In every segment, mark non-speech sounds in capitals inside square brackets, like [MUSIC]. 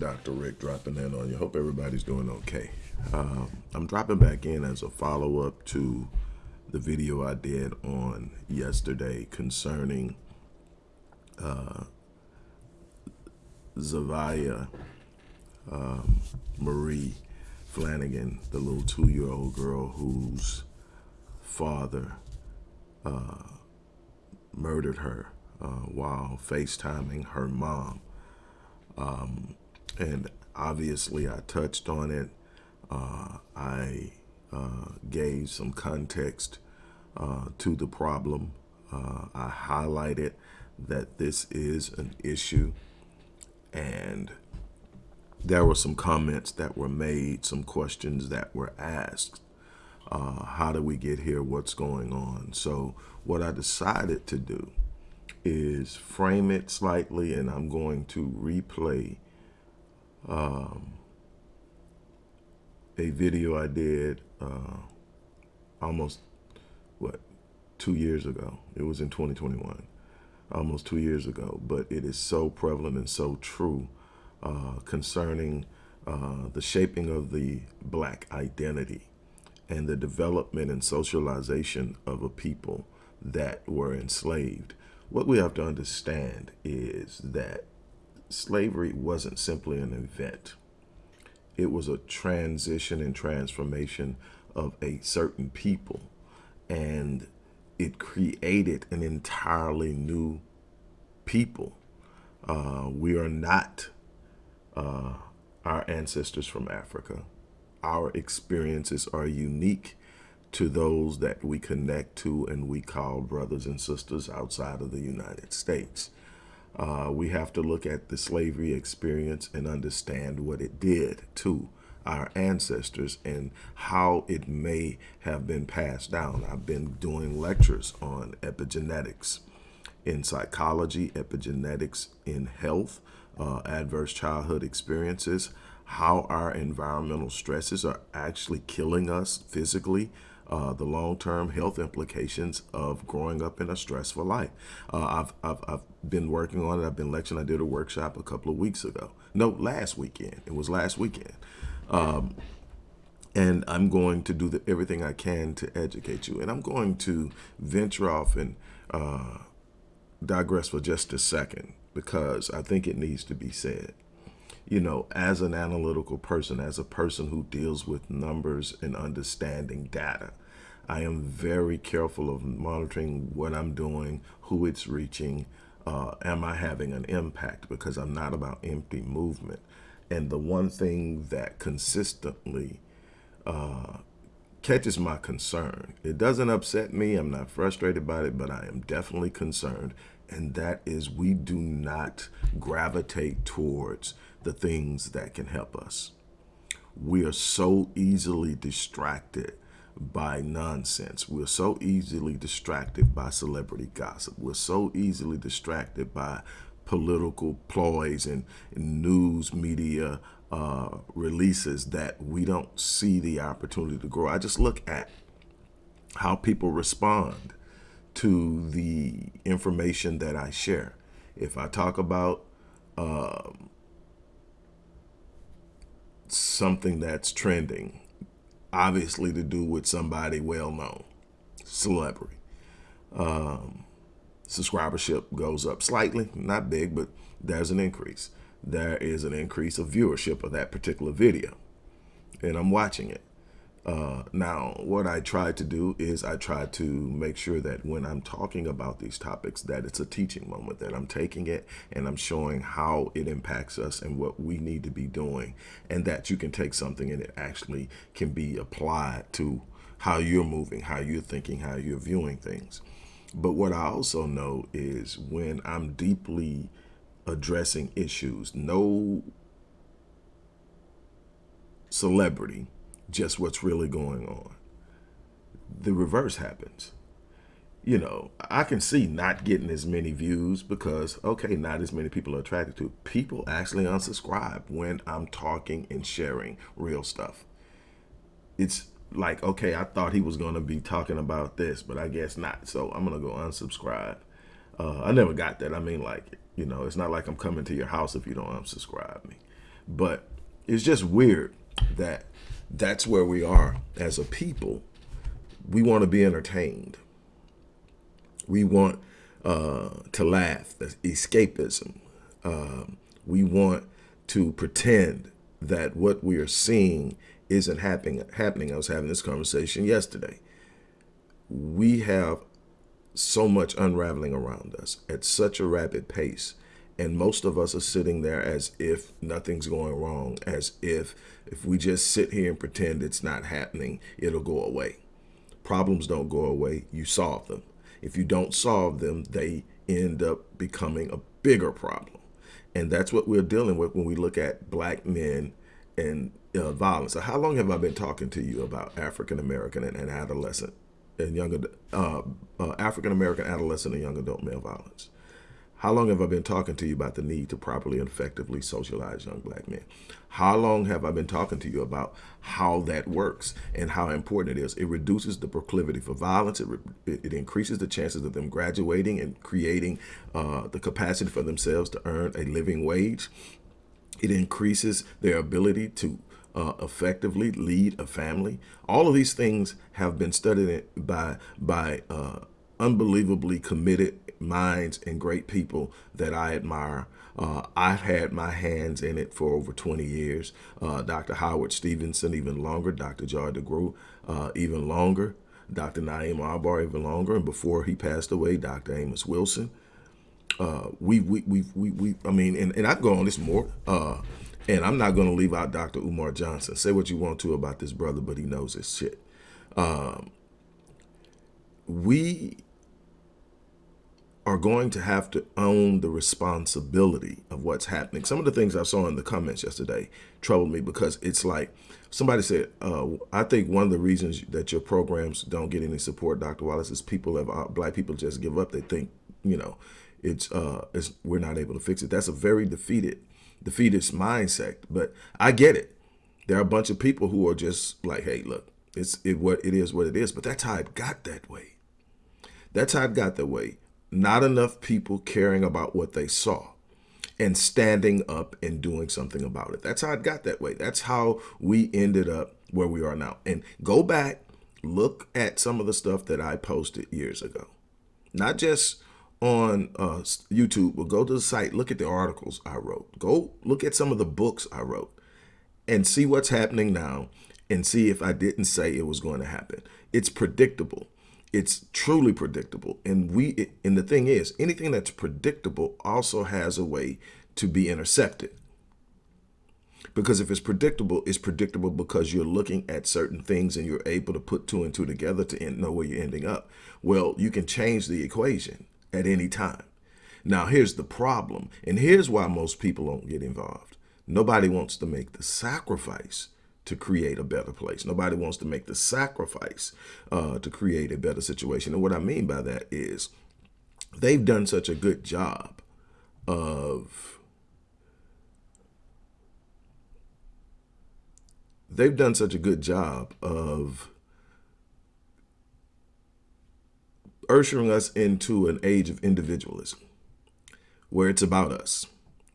Dr. Rick dropping in on you. Hope everybody's doing okay. Uh, I'm dropping back in as a follow up to the video I did on yesterday concerning uh, um, Marie Flanagan, the little two year old girl whose father uh, murdered her uh, while FaceTiming her mom. Um, and obviously, I touched on it. Uh, I uh, gave some context uh, to the problem. Uh, I highlighted that this is an issue, and there were some comments that were made, some questions that were asked. Uh, how do we get here? What's going on? So, what I decided to do is frame it slightly and I'm going to replay um, a video I did uh, almost, what, two years ago. It was in 2021, almost two years ago. But it is so prevalent and so true uh, concerning uh, the shaping of the black identity and the development and socialization of a people that were enslaved what we have to understand is that slavery wasn't simply an event. It was a transition and transformation of a certain people. And it created an entirely new people. Uh, we are not uh, our ancestors from Africa. Our experiences are unique to those that we connect to and we call brothers and sisters outside of the United States. Uh, we have to look at the slavery experience and understand what it did to our ancestors and how it may have been passed down. I've been doing lectures on epigenetics in psychology, epigenetics in health, uh, adverse childhood experiences, how our environmental stresses are actually killing us physically, uh, the long-term health implications of growing up in a stressful life. Uh, I've, I've, I've been working on it. I've been lecturing. I did a workshop a couple of weeks ago. No, last weekend. It was last weekend. Um, and I'm going to do the, everything I can to educate you. And I'm going to venture off and uh, digress for just a second because I think it needs to be said you know, as an analytical person, as a person who deals with numbers and understanding data, I am very careful of monitoring what I'm doing, who it's reaching, uh, am I having an impact? Because I'm not about empty movement. And the one thing that consistently uh, catches my concern, it doesn't upset me, I'm not frustrated by it, but I am definitely concerned. And that is we do not gravitate towards the things that can help us. We are so easily distracted by nonsense. We're so easily distracted by celebrity gossip. We're so easily distracted by political ploys and, news media uh, releases that we don't see the opportunity to grow. I just look at how people respond to the information that I share. If I talk about um, something that's trending, obviously to do with somebody well known, celebrity. Um, subscribership goes up slightly, not big, but there's an increase. There is an increase of viewership of that particular video, and I'm watching it. Uh, now, what I try to do is I try to make sure that when I'm talking about these topics, that it's a teaching moment, that I'm taking it and I'm showing how it impacts us and what we need to be doing, and that you can take something and it actually can be applied to how you're moving, how you're thinking, how you're viewing things. But what I also know is when I'm deeply addressing issues, no celebrity just what's really going on. The reverse happens. You know, I can see not getting as many views because, okay, not as many people are attracted to. People actually unsubscribe when I'm talking and sharing real stuff. It's like, okay, I thought he was going to be talking about this, but I guess not. So I'm going to go unsubscribe. Uh, I never got that. I mean, like, you know, it's not like I'm coming to your house if you don't unsubscribe me. But it's just weird that that's where we are as a people. We want to be entertained. We want uh, to laugh, escapism. Um, we want to pretend that what we are seeing isn't happening. Happening. I was having this conversation yesterday. We have so much unraveling around us at such a rapid pace. And most of us are sitting there as if nothing's going wrong, as if if we just sit here and pretend it's not happening, it'll go away. Problems don't go away, you solve them. If you don't solve them, they end up becoming a bigger problem. And that's what we're dealing with when we look at black men and uh, violence. So how long have I been talking to you about African American and, and adolescent and young uh, uh, African American adolescent and young adult male violence? How long have I been talking to you about the need to properly and effectively socialize young black men? How long have I been talking to you about how that works and how important it is? It reduces the proclivity for violence. It, it increases the chances of them graduating and creating uh, the capacity for themselves to earn a living wage. It increases their ability to uh, effectively lead a family. All of these things have been studied by by uh, unbelievably committed minds and great people that I admire. Uh, I've had my hands in it for over 20 years. Uh, Dr. Howard Stevenson, even longer. Dr. Joy DeGruy, uh, even longer. Dr. Na'im Akbar, even longer. And before he passed away, Dr. Amos Wilson. Uh, we, we, we, we, we, I mean, and, and I've gone this more. Uh, and I'm not going to leave out Dr. Umar Johnson. Say what you want to about this brother, but he knows his shit. Um, we are going to have to own the responsibility of what's happening. Some of the things I saw in the comments yesterday troubled me because it's like somebody said, uh, I think one of the reasons that your programs don't get any support, Dr. Wallace, is people have uh, black people just give up. They think, you know, it's, uh, it's we're not able to fix it. That's a very defeated, defeatist mindset. But I get it. There are a bunch of people who are just like, hey, look, it's it what it is what it is. But that's how it got that way. That's how it got that way not enough people caring about what they saw and standing up and doing something about it. That's how it got that way. That's how we ended up where we are now. And go back, look at some of the stuff that I posted years ago. Not just on uh, YouTube, but go to the site, look at the articles I wrote. Go look at some of the books I wrote and see what's happening now and see if I didn't say it was going to happen. It's predictable it's truly predictable. And we, and the thing is, anything that's predictable also has a way to be intercepted. Because if it's predictable, it's predictable because you're looking at certain things and you're able to put two and two together to end, know where you're ending up. Well, you can change the equation at any time. Now, here's the problem. And here's why most people don't get involved. Nobody wants to make the sacrifice to create a better place. Nobody wants to make the sacrifice uh, to create a better situation. And what I mean by that is they've done such a good job of they've done such a good job of ushering us into an age of individualism where it's about us,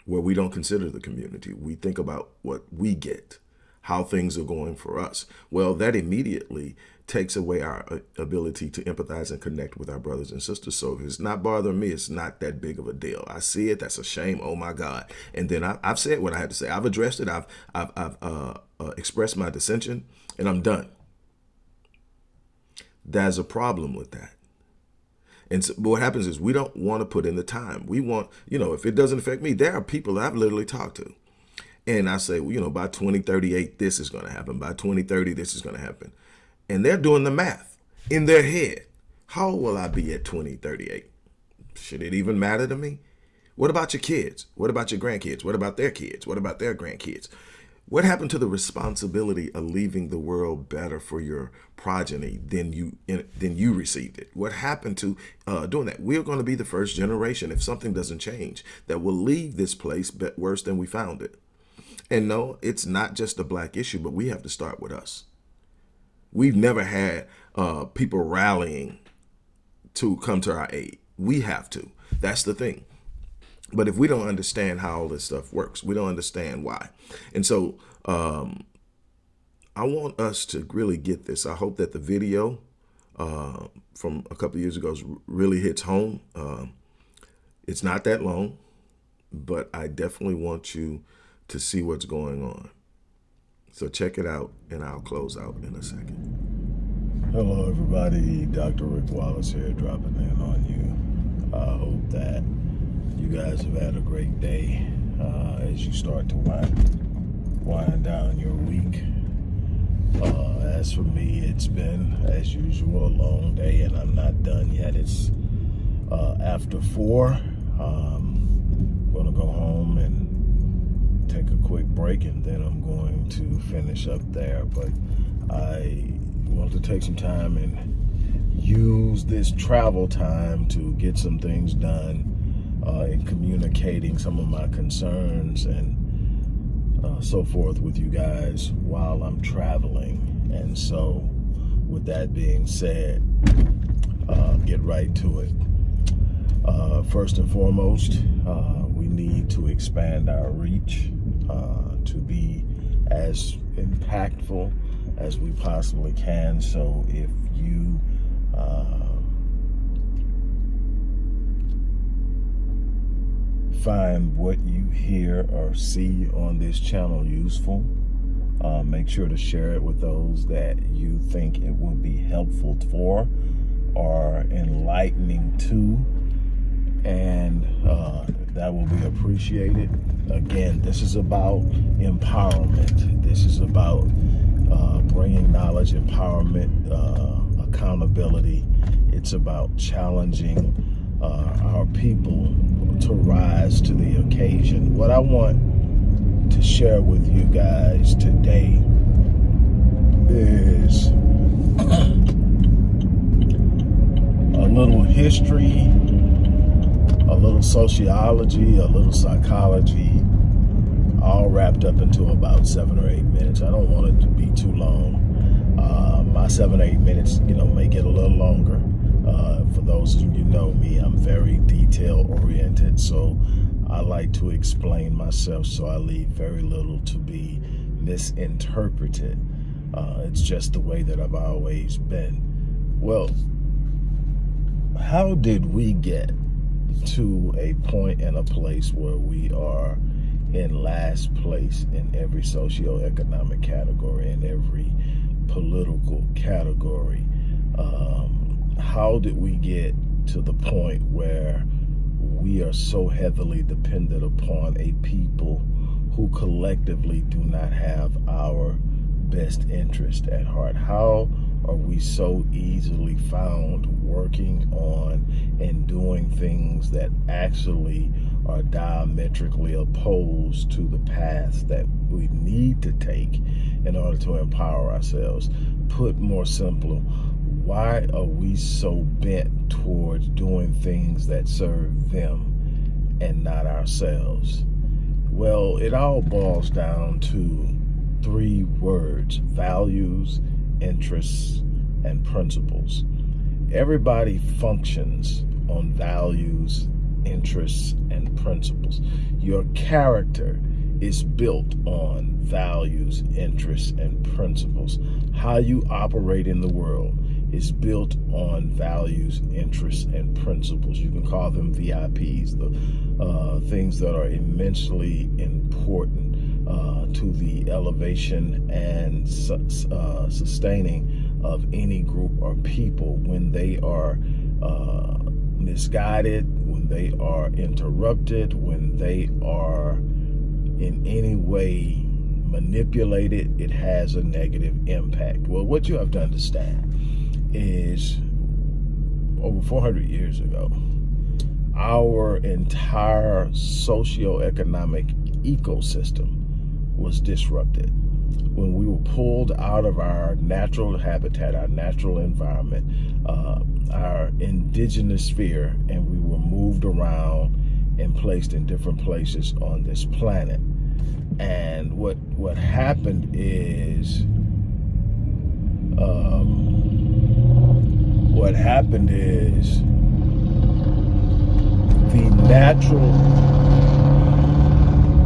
where we don't consider the community. We think about what we get how things are going for us. Well, that immediately takes away our uh, ability to empathize and connect with our brothers and sisters. So if it's not bothering me, it's not that big of a deal. I see it. That's a shame. Oh my God. And then I, have said what I had to say. I've addressed it. I've, I've, I've uh, uh, expressed my dissension and I'm done. There's a problem with that. And so, what happens is we don't want to put in the time. We want, you know, if it doesn't affect me, there are people that I've literally talked to and I say, well, you know, by 2038, this is going to happen. By 2030, this is going to happen. And they're doing the math in their head. How will I be at 2038? Should it even matter to me? What about your kids? What about your grandkids? What about their kids? What about their grandkids? What happened to the responsibility of leaving the world better for your progeny than you than you received it? What happened to uh, doing that? We're going to be the first generation, if something doesn't change, that will leave this place worse than we found it. And no, it's not just a black issue, but we have to start with us. We've never had uh, people rallying to come to our aid. We have to. That's the thing. But if we don't understand how all this stuff works, we don't understand why. And so um, I want us to really get this. I hope that the video uh, from a couple years ago really hits home. Uh, it's not that long, but I definitely want you to see what's going on. So check it out, and I'll close out in a second. Hello, everybody. Dr. Rick Wallace here, dropping in on you. I hope that you guys have had a great day uh, as you start to wind, wind down your week. Uh, as for me, it's been, as usual, a long day, and I'm not done yet. It's uh, after four. Um, I'm going to go home and take a quick break, and then I'm going to finish up there. But I want to take some time and use this travel time to get some things done uh, in communicating some of my concerns and uh, so forth with you guys while I'm traveling. And so, with that being said, uh, get right to it. Uh, first and foremost, uh, we need to expand our reach uh, to be as impactful as we possibly can. So, if you find what you hear or see on this channel useful, uh, make sure to share it with those that you think it will be helpful for or enlightening to. And uh, that will be appreciated. Again, this is about empowerment. This is about uh, bringing knowledge, empowerment, uh, accountability. It's about challenging uh, our people to rise to the occasion. What I want to share with you guys today is [CLEARS THROAT] a little history, a little sociology, a little psychology, all wrapped up into about seven or eight minutes. I don't want it to be too long. Uh, my seven or eight minutes, you know, may get a little longer. Uh, for those of you who know me, I'm very detail oriented, so I like to explain myself so I leave very little to be misinterpreted. Uh, it's just the way that I've always been. Well, how did we get to a point and a place where we are in last place in every socioeconomic category, in every political category? Um, how did we get to the point where we are so heavily dependent upon a people who collectively do not have our best interest at heart? How are we so easily found working on and doing things that actually are diametrically opposed to the path that we need to take in order to empower ourselves? Put more simple, why are we so bent towards doing things that serve them and not ourselves? Well, it all boils down to three words, values, interests, and principles. Everybody functions on values, interests, and principles. Your character is built on values, interests, and principles. How you operate in the world is built on values, interests, and principles. You can call them VIPs, the uh, things that are immensely important uh, to the elevation and su uh, sustaining of any group or people when they are uh, misguided, when they are interrupted, when they are in any way manipulated, it has a negative impact. Well, what you have to understand is over 400 years ago, our entire socio-economic ecosystem was disrupted when we were pulled out of our natural habitat, our natural environment, uh, our indigenous sphere, and we were moved around and placed in different places on this planet. And what what happened is um, what happened is the natural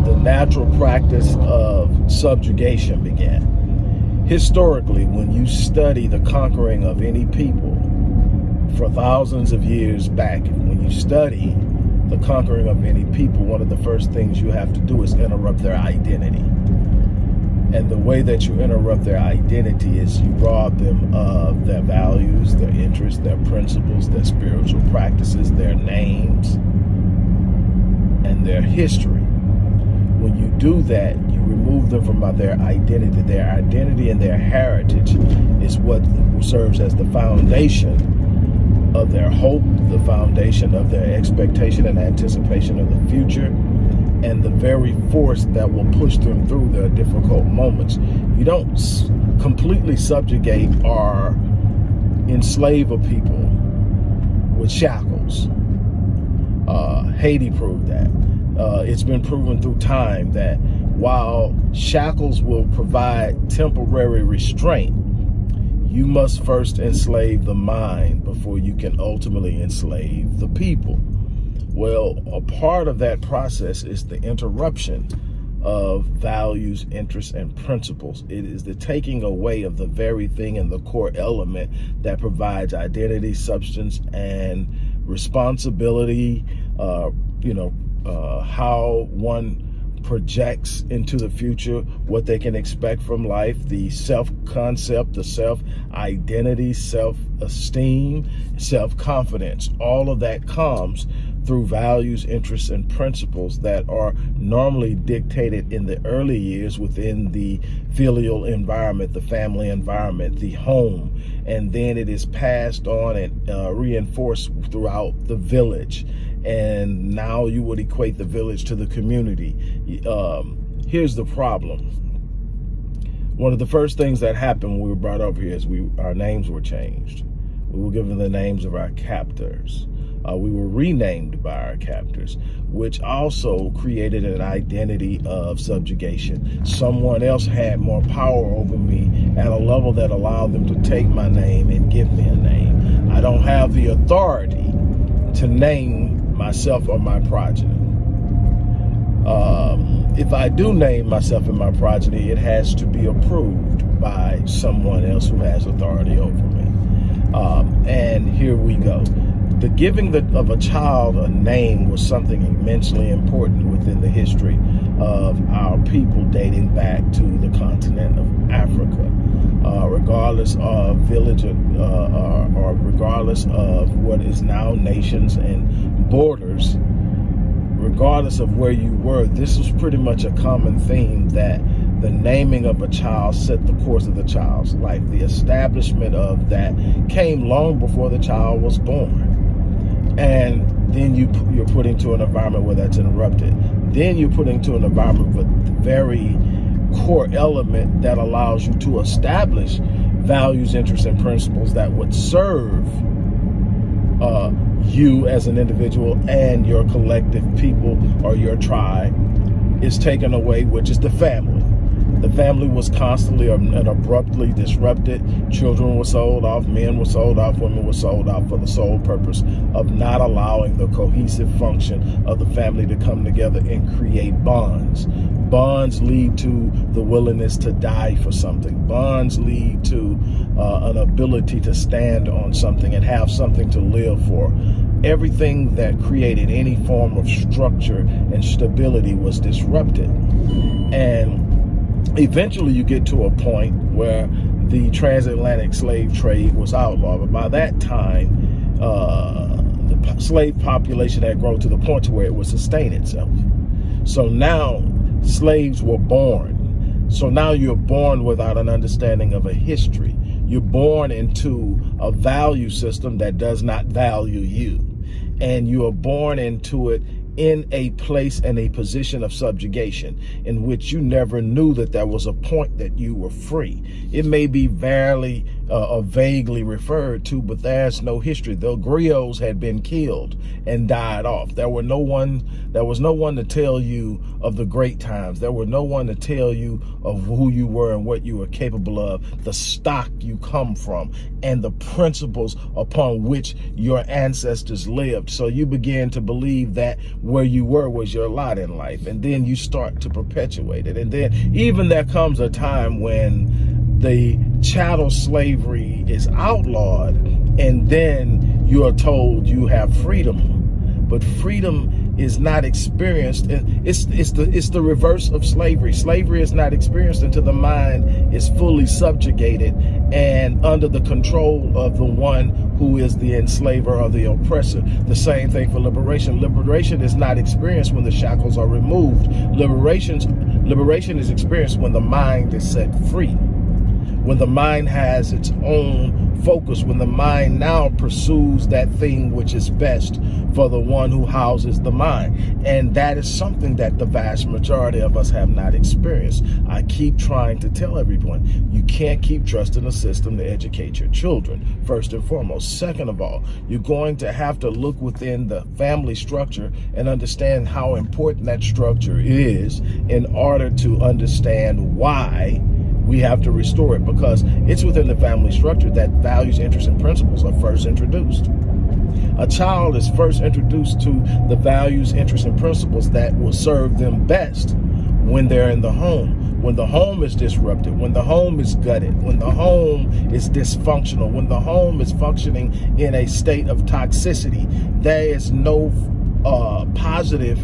the natural practice of subjugation began. Historically, when you study the conquering of any people for thousands of years back, when you study the conquering of any people, one of the first things you have to do is interrupt their identity. And the way that you interrupt their identity is you rob them of their values, their interests, their principles, their spiritual practices, their names, and their history. When you do that, you remove them from their identity. Their identity and their heritage is what serves as the foundation of their hope, the foundation of their expectation and anticipation of the future, and the very force that will push them through their difficult moments. You don't completely subjugate or enslave a people with shackles. Uh, Haiti proved that. Uh, it's been proven through time that while shackles will provide temporary restraint, you must first enslave the mind before you can ultimately enslave the people. Well, a part of that process is the interruption of values, interests, and principles. It is the taking away of the very thing and the core element that provides identity, substance, and responsibility, uh, you know, uh, how one projects into the future what they can expect from life, the self-concept, the self-identity, self-esteem, self-confidence. All of that comes through values, interests, and principles that are normally dictated in the early years within the filial environment, the family environment, the home, and then it is passed on and uh, reinforced throughout the village and now you would equate the village to the community. Um, here's the problem. One of the first things that happened when we were brought over here is we our names were changed. We were given the names of our captors. Uh, we were renamed by our captors, which also created an identity of subjugation. Someone else had more power over me at a level that allowed them to take my name and give me a name. I don't have the authority to name myself or my progeny. Um, if I do name myself and my progeny, it has to be approved by someone else who has authority over me. Um, and here we go. The giving the, of a child a name was something immensely important within the history of our people dating back to the continent of Africa. Uh, regardless of village uh, uh, or regardless of what is now nations and borders, regardless of where you were, this was pretty much a common theme that the naming of a child set the course of the child's life. The establishment of that came long before the child was born. And then you, you're put into an environment where that's interrupted. Then you're put into an environment with very core element that allows you to establish values, interests, and principles that would serve uh, you as an individual and your collective people or your tribe is taken away, which is the family. The family was constantly and abruptly disrupted. Children were sold off, men were sold off, women were sold off for the sole purpose of not allowing the cohesive function of the family to come together and create bonds. Bonds lead to the willingness to die for something. Bonds lead to uh, an ability to stand on something and have something to live for. Everything that created any form of structure and stability was disrupted. And eventually you get to a point where the transatlantic slave trade was outlawed. But by that time, uh, the slave population had grown to the point to where it would sustain itself. So now slaves were born. So now you're born without an understanding of a history. You're born into a value system that does not value you. And you are born into it in a place and a position of subjugation in which you never knew that there was a point that you were free. It may be barely uh, or vaguely referred to, but there's no history. The griots had been killed and died off. There were no one There was no one to tell you of the great times. There were no one to tell you of who you were and what you were capable of, the stock you come from, and the principles upon which your ancestors lived. So you begin to believe that where you were was your lot in life. And then you start to perpetuate it. And then even there comes a time when the chattel slavery is outlawed and then you are told you have freedom but freedom is not experienced. It's it's the it's the reverse of slavery. Slavery is not experienced until the mind is fully subjugated and under the control of the one who is the enslaver or the oppressor. The same thing for liberation. Liberation is not experienced when the shackles are removed. Liberations liberation is experienced when the mind is set free when the mind has its own focus, when the mind now pursues that thing which is best for the one who houses the mind. And that is something that the vast majority of us have not experienced. I keep trying to tell everyone, you can't keep trusting a system to educate your children, first and foremost. Second of all, you're going to have to look within the family structure and understand how important that structure is in order to understand why we have to restore it because it's within the family structure that values, interests, and principles are first introduced. A child is first introduced to the values, interests, and principles that will serve them best when they're in the home. When the home is disrupted, when the home is gutted, when the home is dysfunctional, when the home is functioning in a state of toxicity, there is no uh, positive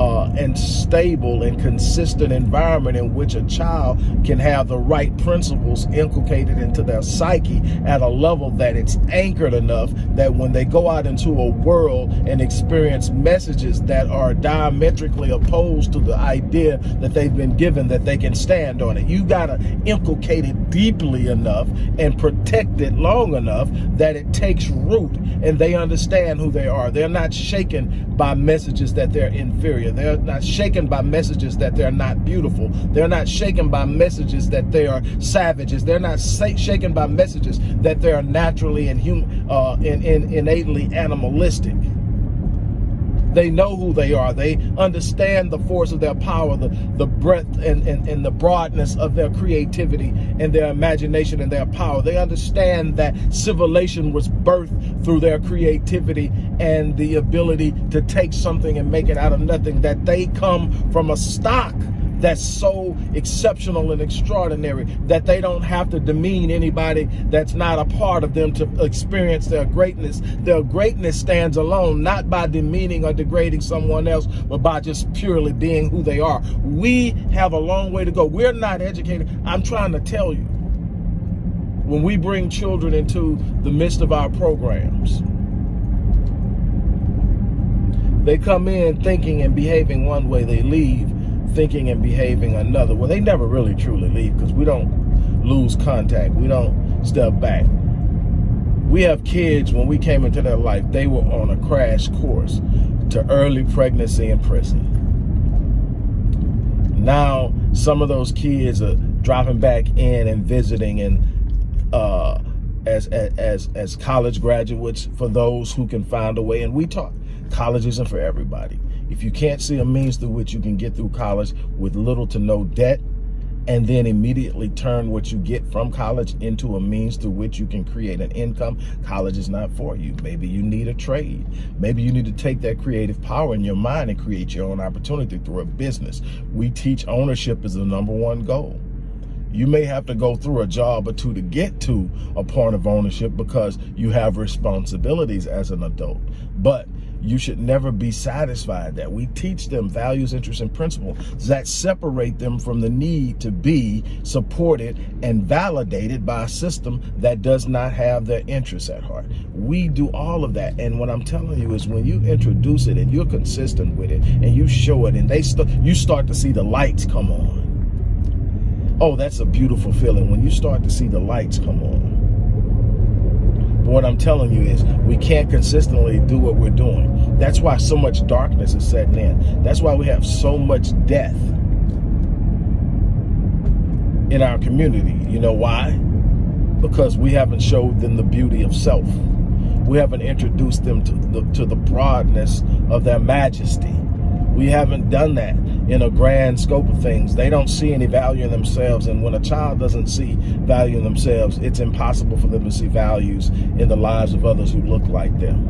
uh, and stable and consistent environment in which a child can have the right principles inculcated into their psyche at a level that it's anchored enough that when they go out into a world and experience messages that are diametrically opposed to the idea that they've been given that they can stand on it. You got to inculcate it deeply enough and protect it long enough that it takes root and they understand who they are. They're not shaken by messages that they're inferior. They're not shaken by messages that they're not beautiful. They're not shaken by messages that they are savages. They're not shaken by messages that they are naturally and hum uh, in, in, innately animalistic. They know who they are. They understand the force of their power, the, the breadth and, and, and the broadness of their creativity and their imagination and their power. They understand that civilization was birthed through their creativity and the ability to take something and make it out of nothing, that they come from a stock that's so exceptional and extraordinary that they don't have to demean anybody that's not a part of them to experience their greatness. Their greatness stands alone, not by demeaning or degrading someone else, but by just purely being who they are. We have a long way to go. We're not educated. I'm trying to tell you, when we bring children into the midst of our programs, they come in thinking and behaving one way, they leave thinking and behaving another. Well, they never really truly leave because we don't lose contact. We don't step back. We have kids, when we came into their life, they were on a crash course to early pregnancy and prison. Now, some of those kids are dropping back in and visiting and uh, as, as, as college graduates for those who can find a way. And we talk, college isn't for everybody. If you can't see a means through which you can get through college with little to no debt, and then immediately turn what you get from college into a means through which you can create an income, college is not for you. Maybe you need a trade. Maybe you need to take that creative power in your mind and create your own opportunity through a business. We teach ownership is the number one goal. You may have to go through a job or two to get to a point of ownership because you have responsibilities as an adult. But you should never be satisfied that we teach them values, interests, and principles that separate them from the need to be supported and validated by a system that does not have their interests at heart. We do all of that. And what I'm telling you is when you introduce it and you're consistent with it and you show it and they st you start to see the lights come on. Oh, that's a beautiful feeling when you start to see the lights come on what I'm telling you is we can't consistently do what we're doing. That's why so much darkness is setting in. That's why we have so much death in our community. You know why? Because we haven't showed them the beauty of self. We haven't introduced them to the, to the broadness of their majesty We haven't done that in a grand scope of things. They don't see any value in themselves. And when a child doesn't see value in themselves, it's impossible for them to see values in the lives of others who look like them.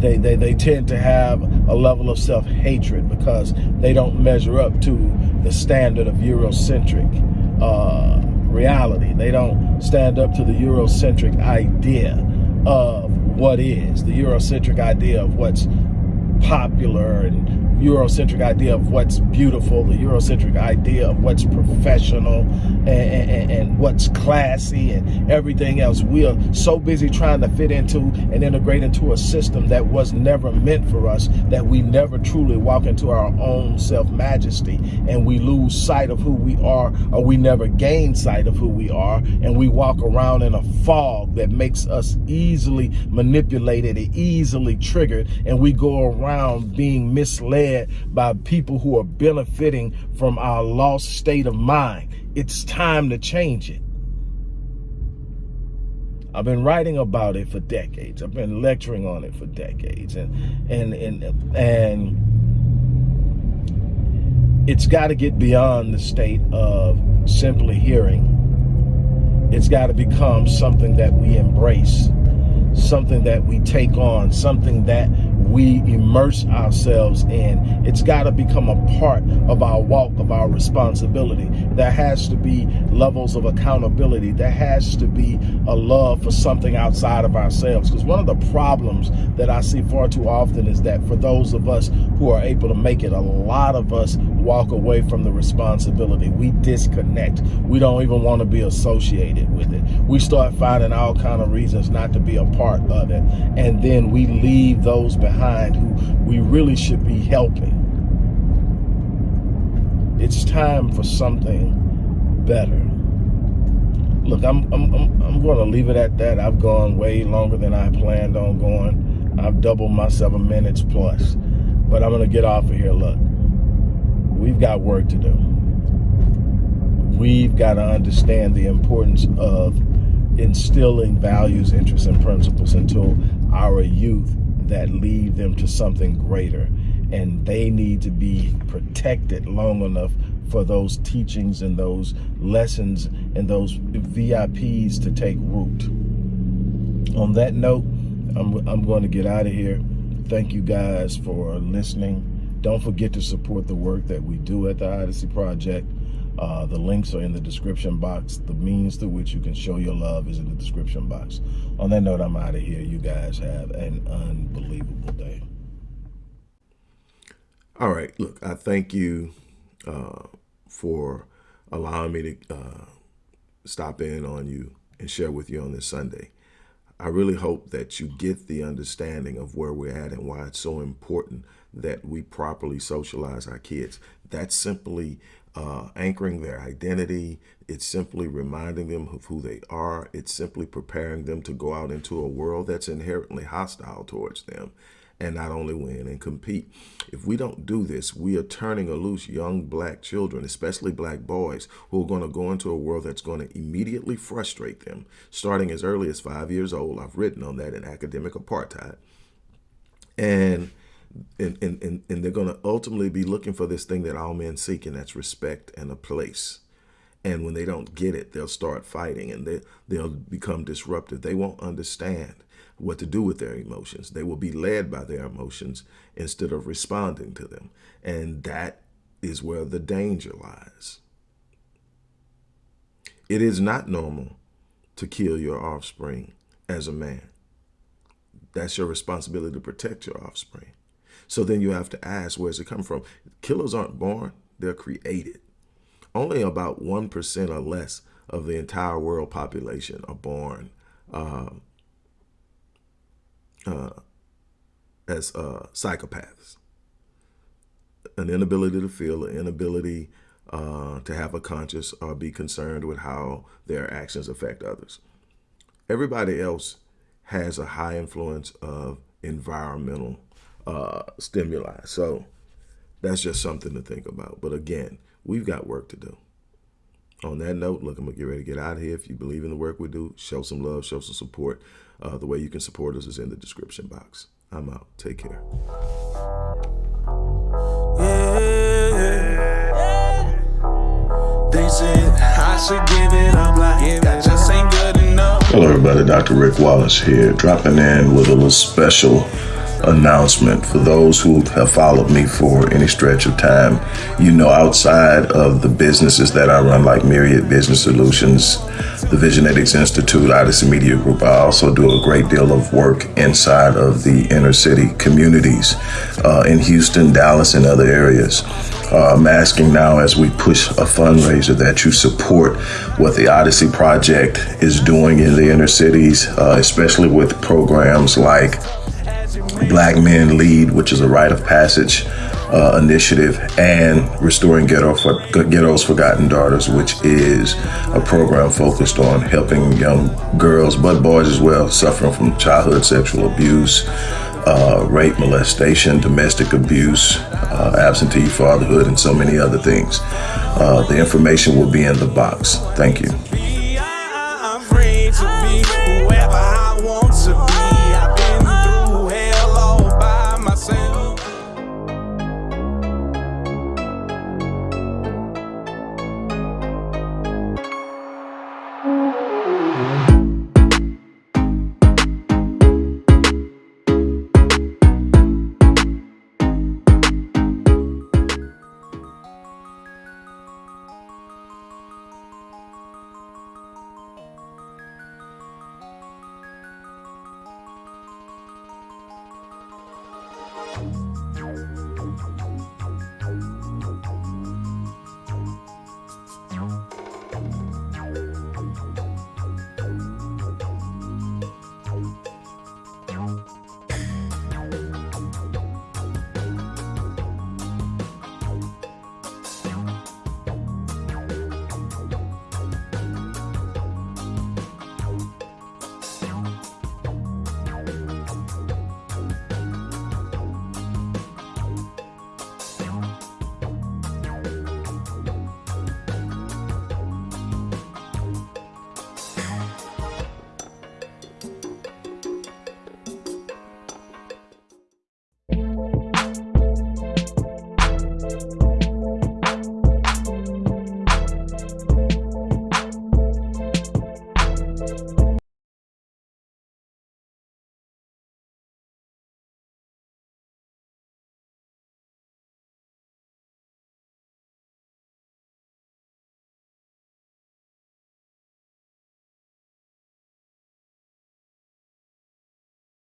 They, they, they tend to have a level of self-hatred because they don't measure up to the standard of Eurocentric uh, reality. They don't stand up to the Eurocentric idea of what is, the Eurocentric idea of what's popular and Eurocentric idea of what's beautiful, the Eurocentric idea of what's professional and, and, and, what's classy and everything else. We are so busy trying to fit into and integrate into a system that was never meant for us, that we never truly walk into our own self-majesty. And we lose sight of who we are or we never gain sight of who we are. And we walk around in a fog that makes us easily manipulated and easily triggered. And we go around being misled led by people who are benefiting from our lost state of mind. It's time to change it. I've been writing about it for decades. I've been lecturing on it for decades. And and and and it's got to get beyond the state of simply hearing. It's got to become something that we embrace, something that we take on, something that we immerse ourselves in. It's got to become a part of our walk, of our responsibility. There has to be levels of accountability. There has to be a love for something outside of ourselves. Because one of the problems that I see far too often is that for those of us who are able to make it, a lot of us walk away from the responsibility. We disconnect. We don't even want to be associated with it. We start finding all kind of reasons not to be a part of it. And then we leave those behind behind who we really should be helping. It's time for something better. Look, I'm, I'm, I'm, I'm going to leave it at that. I've gone way longer than I planned on going. I've doubled my seven minutes plus. But I'm going to get off of here. Look, we've got work to do. We've got to understand the importance of instilling values, interests, and principles into our youth that lead them to something greater. And they need to be protected long enough for those teachings and those lessons and those VIPs to take root. On that note, I'm, I'm going to get out of here. Thank you guys for listening. Don't forget to support the work that we do at the Odyssey Project. Uh, the links are in the description box. The means through which you can show your love is in the description box. On that note, I'm out of here. You guys have an unbelievable day. All right. Look, I thank you uh, for allowing me to uh, stop in on you and share with you on this Sunday. I really hope that you get the understanding of where we're at and why it's so important that we properly socialize our kids. That's simply uh, anchoring their identity. It's simply reminding them of who they are. It's simply preparing them to go out into a world that's inherently hostile towards them and not only win and compete. If we don't do this, we are turning a loose young black children, especially black boys, who are going to go into a world that's going to immediately frustrate them, starting as early as five years old. I've written on that in Academic Apartheid. And and, and, and they're going to ultimately be looking for this thing that all men seek, and that's respect and a place. And when they don't get it, they'll start fighting and they, they'll become disruptive. They won't understand what to do with their emotions. They will be led by their emotions instead of responding to them. And that is where the danger lies. It is not normal to kill your offspring as a man. That's your responsibility to protect your offspring. So then you have to ask, where's it come from? Killers aren't born, they're created. Only about 1% or less of the entire world population are born uh, uh, as uh, psychopaths. An inability to feel, an inability uh, to have a conscience or be concerned with how their actions affect others. Everybody else has a high influence of environmental uh, stimuli. So that's just something to think about. But again, we've got work to do. On that note, look, I'm going to get ready to get out of here. If you believe in the work we do, show some love, show some support. Uh, the way you can support us is in the description box. I'm out. Take care. They said I should give it up like that just ain't good enough. Hello, everybody. Dr. Rick Wallace here, dropping in with a little special announcement for those who have followed me for any stretch of time. You know, outside of the businesses that I run, like Myriad Business Solutions, the Visionetics Institute, Odyssey Media Group, I also do a great deal of work inside of the inner city communities uh, in Houston, Dallas, and other areas. Uh, I'm asking now as we push a fundraiser that you support what the Odyssey Project is doing in the inner cities, uh, especially with programs like Black Men Lead, which is a rite of passage uh, initiative, and Restoring Ghetto for, Ghetto's Forgotten Daughters, which is a program focused on helping young girls, but boys as well, suffering from childhood sexual abuse, uh, rape, molestation, domestic abuse, uh, absentee fatherhood, and so many other things. Uh, the information will be in the box. Thank you.